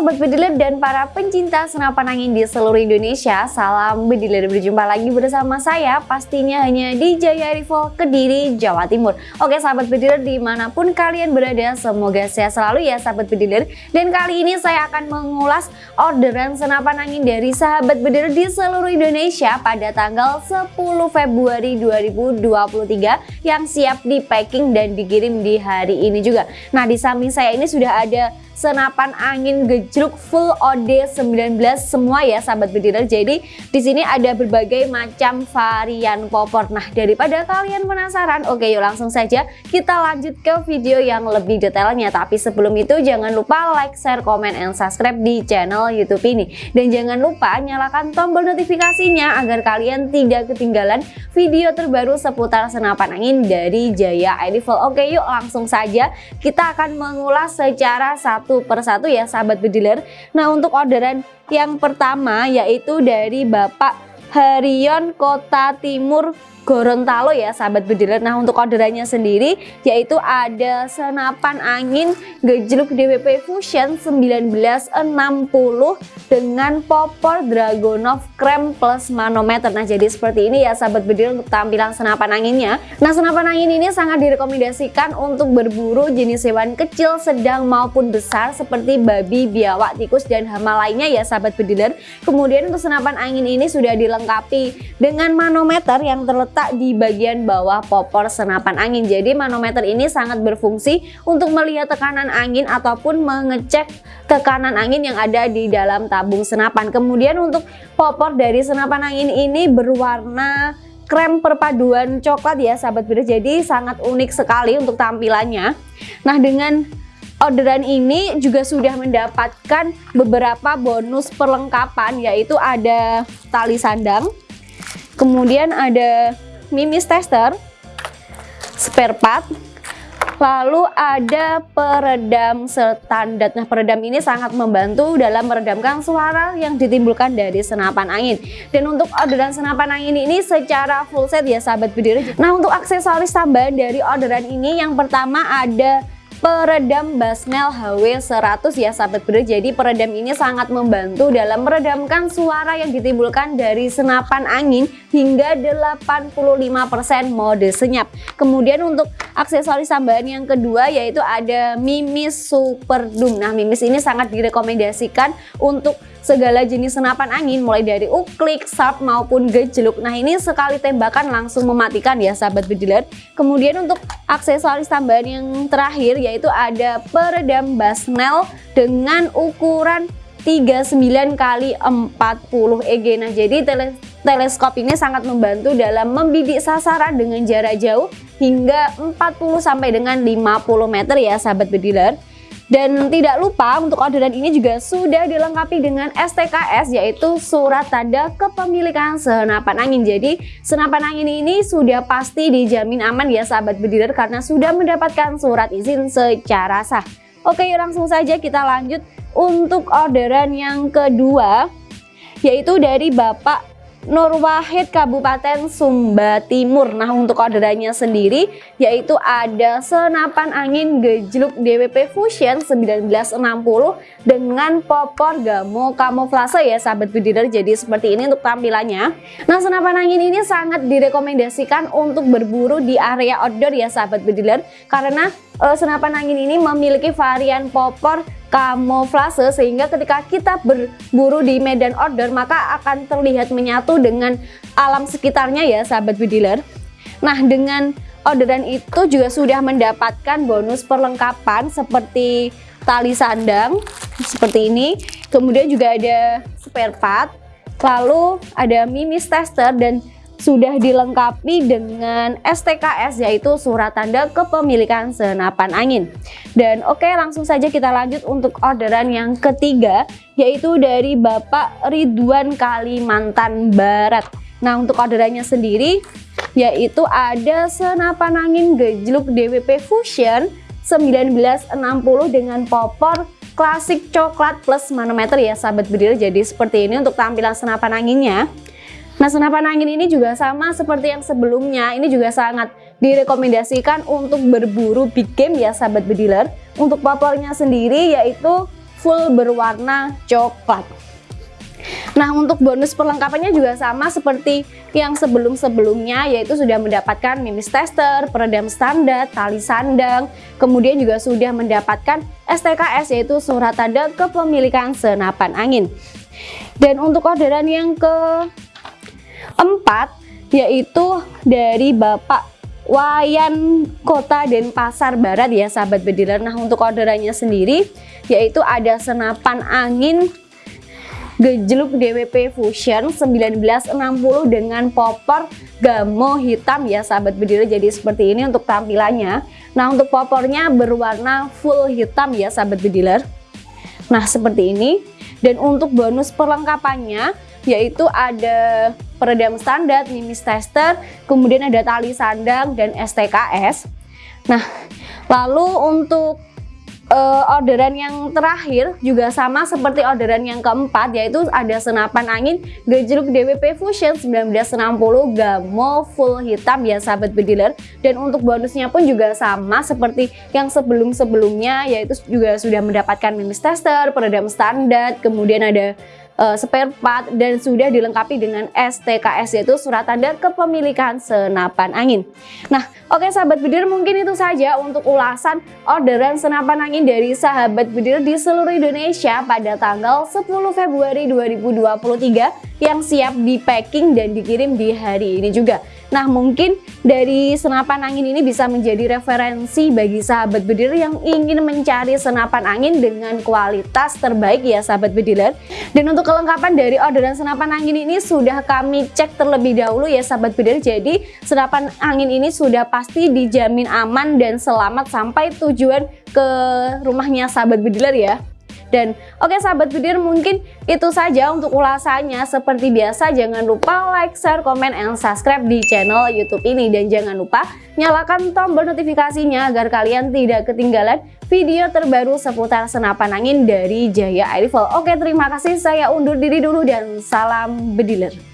Sobat Bediler dan para pencinta senapan angin di seluruh Indonesia Salam Bediler berjumpa lagi bersama saya Pastinya hanya di Jaya Rival Kediri, Jawa Timur. Oke sahabat Bediler di mana pun kalian berada Semoga sehat selalu ya sahabat Bediler Dan kali ini saya akan mengulas orderan senapan angin dari sahabat Bediler di seluruh Indonesia Pada tanggal 10 Februari 2023 Yang siap di packing dan dikirim di hari ini juga. Nah di samping saya ini sudah ada senapan angin gejruk full OD19 semua ya sahabat bediler. Jadi di sini ada berbagai macam varian popor. Nah, daripada kalian penasaran, oke yuk langsung saja kita lanjut ke video yang lebih detailnya. Tapi sebelum itu jangan lupa like, share, komen, and subscribe di channel YouTube ini. Dan jangan lupa nyalakan tombol notifikasinya agar kalian tidak ketinggalan video terbaru seputar senapan angin dari Jaya Rifle. Oke yuk langsung saja kita akan mengulas secara satu satu persatu ya sahabat bediler Nah untuk orderan yang pertama yaitu dari Bapak Harion Kota Timur Gorontalo ya sahabat bediler Nah untuk orderannya sendiri yaitu ada senapan angin gejluk DWP Fusion 1960 dengan popor Dragonov Krem plus manometer. Nah jadi seperti ini ya sahabat bediler untuk tampilan senapan anginnya. Nah senapan angin ini sangat direkomendasikan untuk berburu jenis hewan kecil sedang maupun besar seperti babi, biawak, tikus dan hama lainnya ya sahabat bediler Kemudian untuk senapan angin ini sudah dilengkapi dengan manometer yang terletak terletak di bagian bawah popor senapan angin. Jadi manometer ini sangat berfungsi untuk melihat tekanan angin ataupun mengecek tekanan angin yang ada di dalam tabung senapan. Kemudian untuk popor dari senapan angin ini berwarna krem perpaduan coklat ya sahabat beda jadi sangat unik sekali untuk tampilannya nah dengan orderan ini juga sudah mendapatkan beberapa bonus perlengkapan yaitu ada tali sandang kemudian ada mimis tester, spare part, lalu ada peredam standar. Nah, peredam ini sangat membantu dalam meredamkan suara yang ditimbulkan dari senapan angin. Dan untuk orderan senapan angin ini secara full set ya sahabat berdiri. Nah, untuk aksesoris tambahan dari orderan ini yang pertama ada peredam Basnel HW100 ya sahabat bro jadi peredam ini sangat membantu dalam meredamkan suara yang ditimbulkan dari senapan angin hingga 85% mode senyap. Kemudian untuk aksesoris tambahan yang kedua yaitu ada Mimis Super Doom nah Mimis ini sangat direkomendasikan untuk segala jenis senapan angin mulai dari uklik, sharp maupun gejluk. Nah ini sekali tembakan langsung mematikan ya sahabat bediler. Kemudian untuk aksesoris tambahan yang terakhir yaitu ada peredam basnel dengan ukuran 39 kali 40 EG. Nah jadi tele teleskop ini sangat membantu dalam membidik sasaran dengan jarak jauh hingga 40 sampai dengan 50 meter ya sahabat bediler. Dan tidak lupa untuk orderan ini juga sudah dilengkapi dengan STKS yaitu surat tanda kepemilikan senapan angin. Jadi senapan angin ini sudah pasti dijamin aman ya sahabat bediler karena sudah mendapatkan surat izin secara sah. Oke langsung saja kita lanjut untuk orderan yang kedua yaitu dari Bapak Nur Wahid Kabupaten Sumba Timur. Nah untuk orderannya sendiri yaitu ada senapan angin gejluk DWP Fusion 1960 dengan popor gamo kamuflase ya sahabat budider. Jadi seperti ini untuk tampilannya. Nah senapan angin ini sangat direkomendasikan untuk berburu di area outdoor ya sahabat budider karena uh, senapan angin ini memiliki varian popor kamuflase sehingga ketika kita berburu di medan order maka akan terlihat menyatu dengan alam sekitarnya ya sahabat bediler nah dengan orderan itu juga sudah mendapatkan bonus perlengkapan seperti tali sandang seperti ini. Kemudian juga ada spare part lalu ada mimis tester dan sudah dilengkapi dengan STKS yaitu surat tanda kepemilikan senapan angin. Dan oke langsung saja kita lanjut untuk orderan yang ketiga yaitu dari Bapak Ridwan Kalimantan Barat. Nah untuk orderannya sendiri yaitu ada senapan angin gejluk DWP Fusion 1960 dengan popor klasik coklat plus manometer ya sahabat berdiri jadi seperti ini untuk tampilan senapan anginnya Nah senapan angin ini juga sama seperti yang sebelumnya ini juga sangat direkomendasikan untuk berburu big game ya sahabat bediler untuk popornya sendiri yaitu full berwarna coklat. Nah untuk bonus perlengkapannya juga sama seperti yang sebelum-sebelumnya yaitu sudah mendapatkan mimis tester, peredam standar, tali sandang, kemudian juga sudah mendapatkan STKS yaitu surat tanda kepemilikan senapan angin. Dan untuk orderan yang keempat yaitu dari Bapak Wayan Kota Denpasar Barat ya sahabat bediler. Nah untuk orderannya sendiri yaitu ada senapan angin gejluk DWP Fusion 1960 dengan popor gamo hitam ya sahabat bediler jadi seperti ini untuk tampilannya. Nah untuk popornya berwarna full hitam ya sahabat bediler nah seperti ini. Dan untuk bonus perlengkapannya yaitu ada peredam standar, mimis tester, kemudian ada tali sandang dan STKS. Nah, lalu untuk uh, orderan yang terakhir juga sama seperti orderan yang keempat yaitu ada senapan angin gejluk DWP Fusion 1960 Gamo full hitam ya sahabat bediler dan untuk bonusnya pun juga sama seperti yang sebelum-sebelumnya yaitu juga sudah mendapatkan mimis tester, peredam standar, kemudian ada uh, spare part dan sudah dilengkapi dengan STKS yaitu surat tanda kepemilikan senapan angin. Nah, oke okay, sahabat bidir mungkin itu saja untuk ulasan orderan senapan angin dari sahabat bidir di seluruh Indonesia pada tanggal 10 Februari 2023 yang siap di packing dan dikirim di hari ini juga. Nah mungkin dari senapan angin ini bisa menjadi referensi bagi sahabat bediler yang ingin mencari senapan angin dengan kualitas terbaik ya sahabat bediler. Dan untuk kelengkapan dari orderan senapan angin ini sudah kami cek terlebih dahulu ya sahabat bediler. Jadi senapan angin ini sudah pasti dijamin aman dan selamat sampai tujuan ke rumahnya sahabat bediler ya. Dan oke okay, sahabat Budir mungkin itu saja untuk ulasannya. Seperti biasa jangan lupa like, share, komen, and subscribe di channel Youtube ini. Dan jangan lupa nyalakan tombol notifikasinya agar kalian tidak ketinggalan video terbaru seputar senapan angin dari Jaya Air Rifle. Oke terima kasih saya undur diri dulu dan salam bediler.